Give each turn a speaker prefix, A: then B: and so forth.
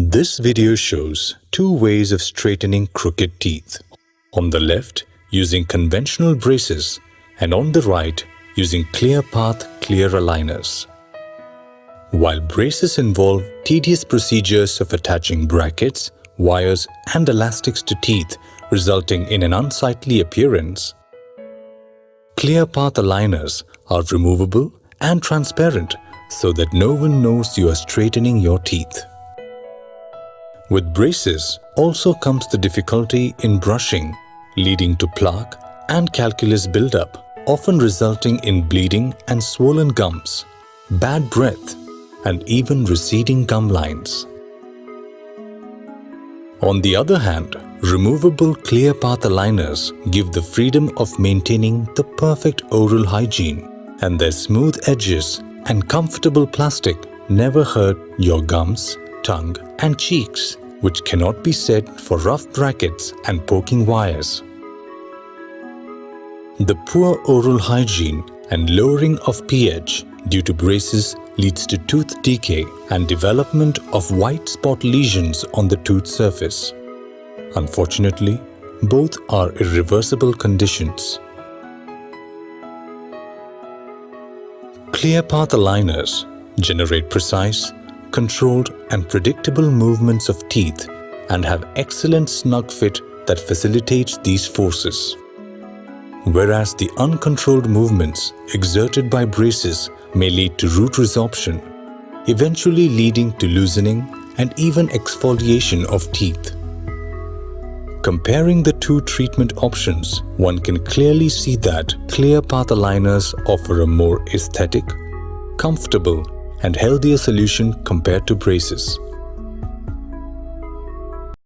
A: This video shows two ways of straightening crooked teeth. On the left, using conventional braces and on the right, using ClearPath clear aligners. While braces involve tedious procedures of attaching brackets, wires and elastics to teeth resulting in an unsightly appearance, ClearPath aligners are removable and transparent so that no one knows you are straightening your teeth. With braces also comes the difficulty in brushing, leading to plaque and calculus buildup, often resulting in bleeding and swollen gums, bad breath, and even receding gum lines. On the other hand, removable ClearPath aligners give the freedom of maintaining the perfect oral hygiene and their smooth edges and comfortable plastic never hurt your gums, tongue and cheeks, which cannot be said for rough brackets and poking wires. The poor oral hygiene and lowering of pH due to braces leads to tooth decay and development of white spot lesions on the tooth surface. Unfortunately, both are irreversible conditions. ClearPath aligners generate precise, controlled and predictable movements of teeth and have excellent snug fit that facilitates these forces. Whereas the uncontrolled movements exerted by braces may lead to root resorption, eventually leading to loosening and even exfoliation of teeth. Comparing the two treatment options, one can clearly see that ClearPath aligners offer a more aesthetic, comfortable and healthier solution compared to braces.